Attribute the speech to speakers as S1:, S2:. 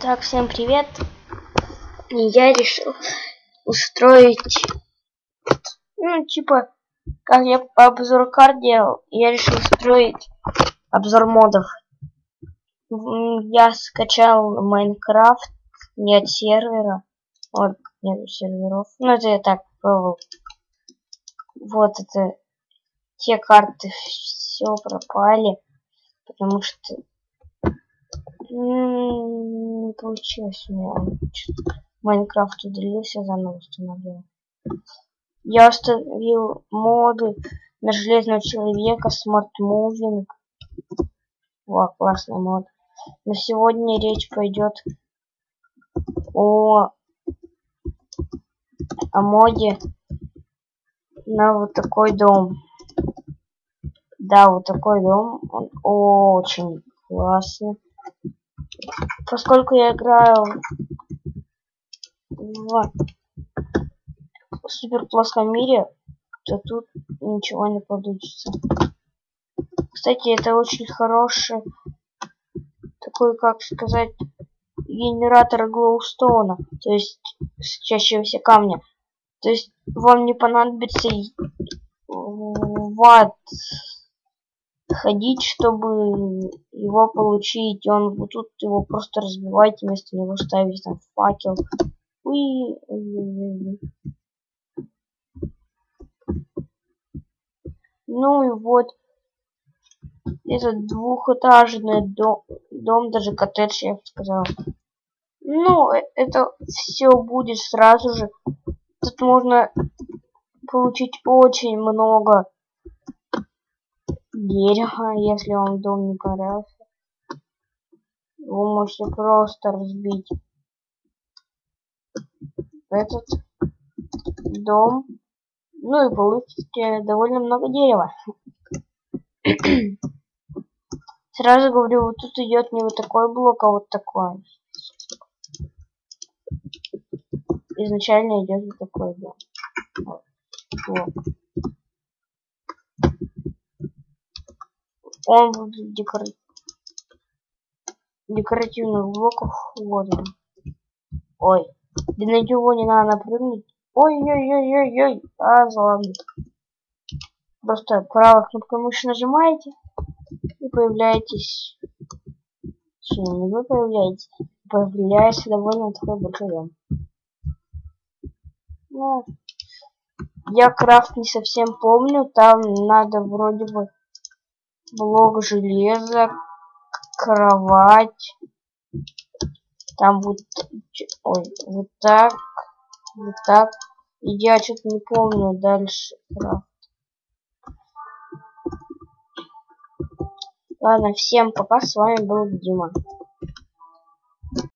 S1: Так, всем привет. Я решил устроить, ну, типа, как я обзор карт делал, я решил устроить обзор модов. Я скачал Майнкрафт не от сервера, вот, нет серверов. Ну, это я так пробовал. Вот это, те карты все пропали, потому что получилось у меня. Майнкрафт удалился, заново установил. Я установил моды на Железного Человека, Smart Moving. Во, классный мод. На сегодня речь пойдет о, о моде на вот такой дом. Да, вот такой дом. Он очень классный поскольку я играю в супер плоском мире, то тут ничего не получится. Кстати, это очень хороший такой, как сказать, генератор глоустона, то есть сочащегося камня. То есть вам не понадобится ват ходить, чтобы его получить. Он вот тут его просто разбиваете, вместо него ставите там факел. Уи, Ну и вот этот двухэтажный дом, дом даже коттедж, я бы сказал. Ну, э, это все будет сразу же. Тут можно получить очень много дерево, если вам дом не понравился. Вы можете просто разбить этот дом. Ну и получите довольно много дерева. Сразу говорю, вот тут идет не вот такой блок, а вот такой. Изначально идет вот такой блок. Вот он будет декор... декоративных блоков. Он. Ой. Да на него не надо напрыгнуть. Ой-ой-ой-ой-ой. А, ладно. Просто правой кнопкой мыши нажимаете и появляетесь. Что, не вы появляетесь, появляется довольно такой большой дом. Ну, я крафт не совсем помню, там надо вроде бы блок железа, кровать. Там вот, ой, вот так, вот так. И я что-то не помню дальше. Ладно, всем пока, с вами был Дима.